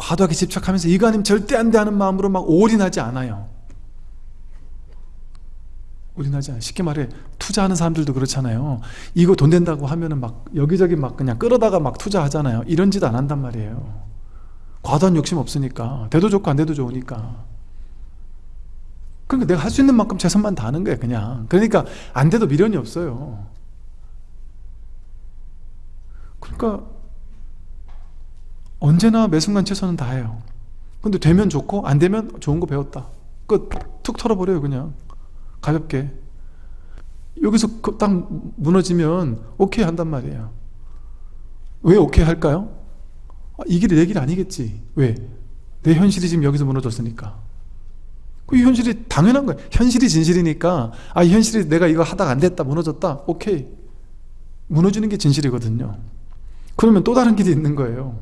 과도하게 집착하면서 이거 아니면 절대 안 돼 하는 마음으로 막 올인하지 않아요. 올인하지 않아요. 쉽게 말해 투자하는 사람들도 그렇잖아요. 이거 돈 된다고 하면은 막 여기저기 막 그냥 끌어다가 막 투자하잖아요. 이런 짓 안 한단 말이에요. 과도한 욕심 없으니까. 돼도 좋고 안 돼도 좋으니까. 그러니까 내가 할 수 있는 만큼 최선만 다하는 거예요 그냥. 그러니까 안 돼도 미련이 없어요. 그러니까 언제나 매 순간 최선은 다해요. 근데 되면 좋고 안 되면 좋은 거 배웠다. 끝툭 털어버려요 그냥. 가볍게. 여기서 그딱 무너지면 오케이 한단 말이에요. 왜 오케이 할까요? 아, 이 길이 내길 아니겠지. 왜? 내 현실이 지금 여기서 무너졌으니까. 그 현실이 당연한 거예요. 현실이 진실이니까 아 현실이 내가 이거 하다가 안 됐다 무너졌다 오케이. 무너지는 게 진실이거든요. 그러면 또 다른 길이 있는 거예요